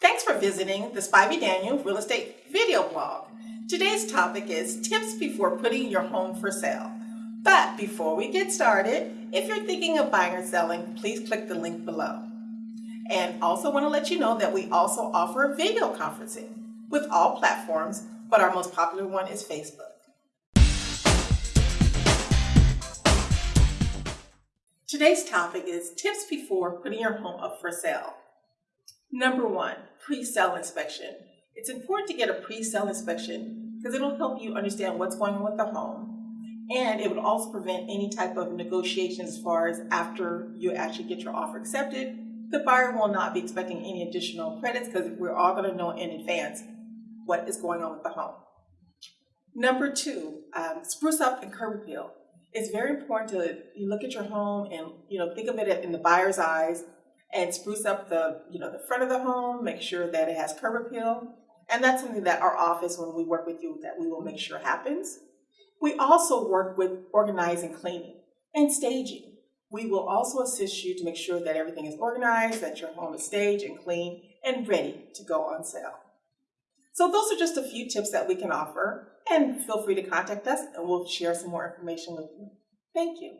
Thanks for visiting the Spivey Daniel Real Estate video blog. Today's topic is tips before putting your home for sale. But before we get started, if you're thinking of buying or selling, please click the link below. And also want to let you know that we also offer video conferencing with all platforms, but our most popular one is Facebook. Today's topic is tips before putting your home up for sale. Number one, pre-sale inspection. It's important to get a pre-sale inspection because it'll help you understand what's going on with the home. And it would also prevent any type of negotiation as far as after you actually get your offer accepted. The buyer will not be expecting any additional credits because we're all going to know in advance what is going on with the home. Number two, um, spruce up and curb appeal. It's very important to you look at your home and you know think of it in the buyer's eyes and spruce up the, you know, the front of the home, make sure that it has curb appeal. And that's something that our office, when we work with you, that we will make sure happens. We also work with organizing cleaning and staging. We will also assist you to make sure that everything is organized, that your home is staged and clean and ready to go on sale. So those are just a few tips that we can offer and feel free to contact us and we'll share some more information with you. Thank you.